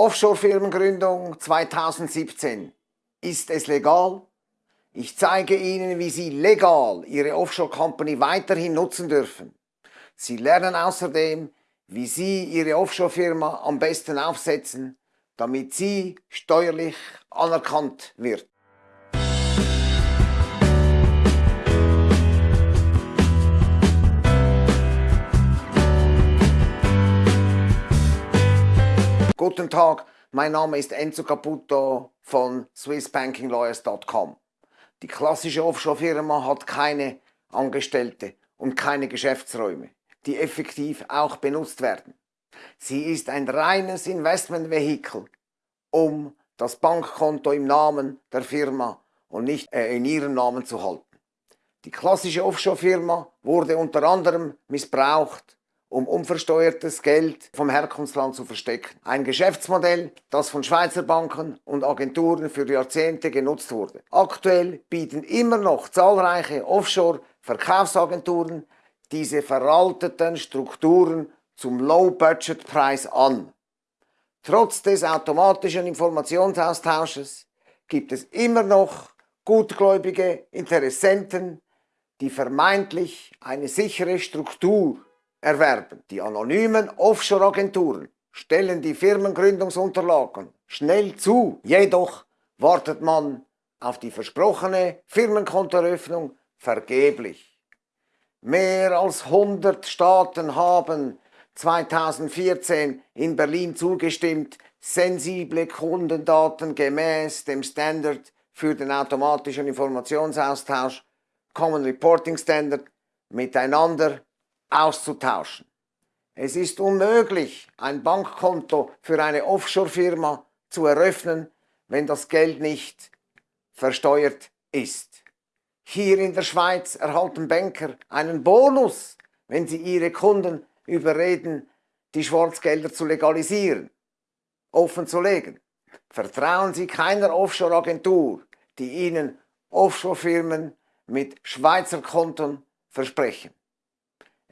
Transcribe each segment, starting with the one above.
Offshore-Firmengründung 2017. Ist es legal? Ich zeige Ihnen, wie Sie legal Ihre Offshore-Company weiterhin nutzen dürfen. Sie lernen außerdem, wie Sie Ihre Offshore-Firma am besten aufsetzen, damit sie steuerlich anerkannt wird. Guten Tag, mein Name ist Enzo Caputo von swissbankinglawyers.com. Die klassische Offshore-Firma hat keine Angestellte und keine Geschäftsräume, die effektiv auch benutzt werden. Sie ist ein reines Investmentvehikel, um das Bankkonto im Namen der Firma und nicht äh, in ihrem Namen zu halten. Die klassische Offshore-Firma wurde unter anderem missbraucht um unversteuertes Geld vom Herkunftsland zu verstecken. Ein Geschäftsmodell, das von Schweizer Banken und Agenturen für Jahrzehnte genutzt wurde. Aktuell bieten immer noch zahlreiche Offshore-Verkaufsagenturen diese veralteten Strukturen zum Low-Budget-Preis an. Trotz des automatischen Informationsaustausches gibt es immer noch gutgläubige Interessenten, die vermeintlich eine sichere Struktur erwerben. Die anonymen Offshore-Agenturen stellen die Firmengründungsunterlagen schnell zu, jedoch wartet man auf die versprochene Firmenkontoeröffnung vergeblich. Mehr als 100 Staaten haben 2014 in Berlin zugestimmt, sensible Kundendaten gemäß dem Standard für den automatischen Informationsaustausch Common Reporting Standard miteinander auszutauschen. Es ist unmöglich, ein Bankkonto für eine Offshore-Firma zu eröffnen, wenn das Geld nicht versteuert ist. Hier in der Schweiz erhalten Banker einen Bonus, wenn sie ihre Kunden überreden, die Schwarzgelder zu legalisieren, offen zu legen. Vertrauen Sie keiner Offshore-Agentur, die Ihnen Offshore-Firmen mit Schweizer Konten versprechen.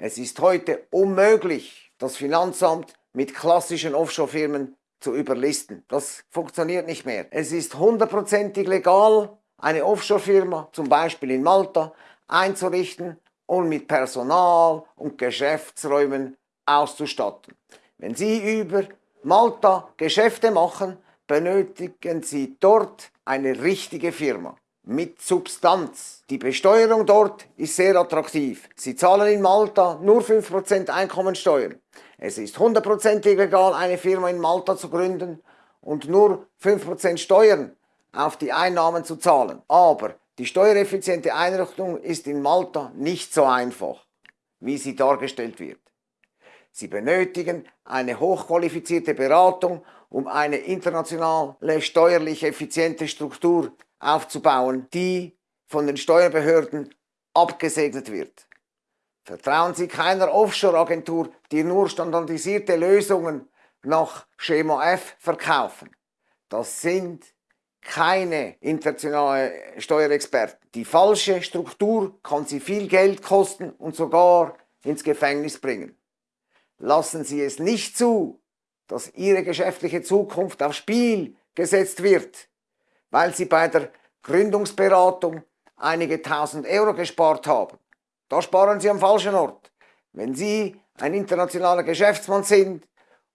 Es ist heute unmöglich, das Finanzamt mit klassischen Offshore-Firmen zu überlisten. Das funktioniert nicht mehr. Es ist hundertprozentig legal, eine Offshore-Firma, zum Beispiel in Malta, einzurichten und mit Personal und Geschäftsräumen auszustatten. Wenn Sie über Malta Geschäfte machen, benötigen Sie dort eine richtige Firma mit Substanz. Die Besteuerung dort ist sehr attraktiv. Sie zahlen in Malta nur 5% Einkommensteuer. Es ist hundertprozentig legal, eine Firma in Malta zu gründen und nur 5% Steuern auf die Einnahmen zu zahlen. Aber die steuereffiziente Einrichtung ist in Malta nicht so einfach, wie sie dargestellt wird. Sie benötigen eine hochqualifizierte Beratung, um eine internationale steuerlich effiziente Struktur aufzubauen, die von den Steuerbehörden abgesegnet wird. Vertrauen Sie keiner Offshore-Agentur, die nur standardisierte Lösungen nach Schema F verkaufen. Das sind keine internationalen Steuerexperten. Die falsche Struktur kann Sie viel Geld kosten und sogar ins Gefängnis bringen. Lassen Sie es nicht zu, dass Ihre geschäftliche Zukunft aufs Spiel gesetzt wird weil sie bei der Gründungsberatung einige tausend Euro gespart haben. Da sparen sie am falschen Ort. Wenn Sie ein internationaler Geschäftsmann sind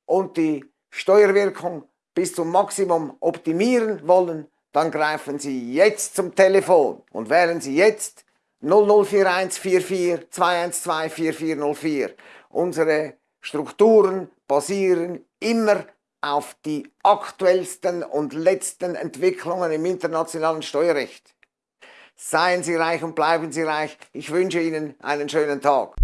und die Steuerwirkung bis zum Maximum optimieren wollen, dann greifen Sie jetzt zum Telefon und wählen Sie jetzt 004144 212 4404. Unsere Strukturen basieren immer auf die aktuellsten und letzten Entwicklungen im internationalen Steuerrecht. Seien Sie reich und bleiben Sie reich. Ich wünsche Ihnen einen schönen Tag.